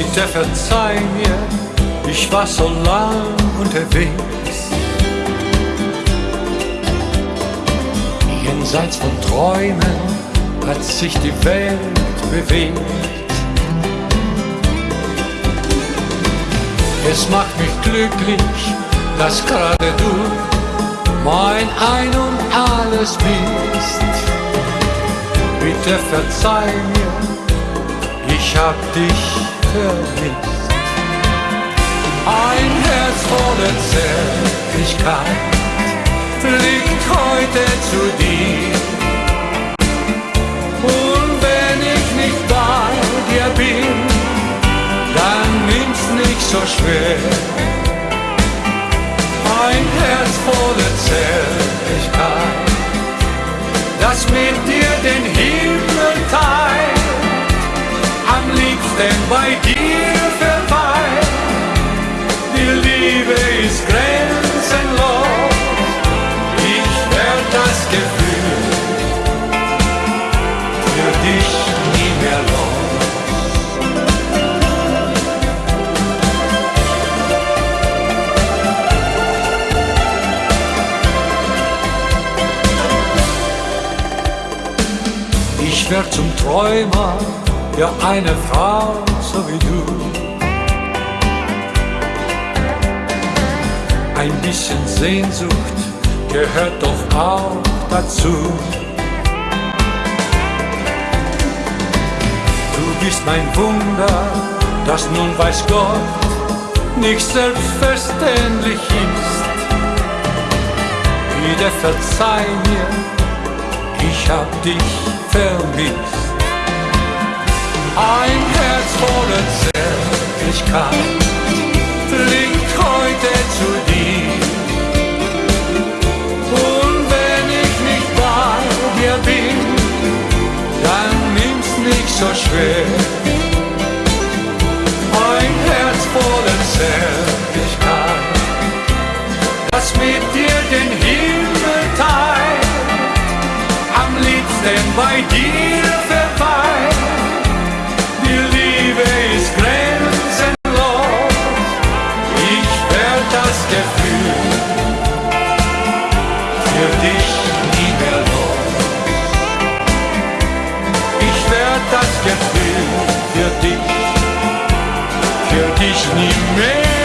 Bitte verzeih mir, ich war so lang unterwegs. Jenseits von Träumen hat sich die Welt bewegt. Es macht mich glücklich, dass gerade du mein Ein und Alles bist. Bitte verzeih mir, ich hab dich vermisst. Ein Herz voller Zärtlichkeit fliegt heute zu dir. Und wenn ich nicht bei dir bin, dann nimm's nicht so schwer. Ein Herz voller Zärtlichkeit, das mit dir den Himmel liebsten bei dir verweilt. Die Liebe ist grenzenlos, ich werd das Gefühl für dich nie mehr los. Ich werd zum Träumer ja eine Frau so wie du. Ein bisschen Sehnsucht gehört doch auch dazu. Du bist mein Wunder, das nun weiß Gott nicht selbstverständlich ist. Wieder verzeih mir, ich hab dich vermisst. Ein Herz voller Zärtlichkeit fliegt heute zu dir. Und wenn ich nicht bei dir bin, dann nimm's nicht so schwer. Ein Herz voller Zärtlichkeit, das mit dir den Himmel teilt, am liebsten bei dir werd das Gefühl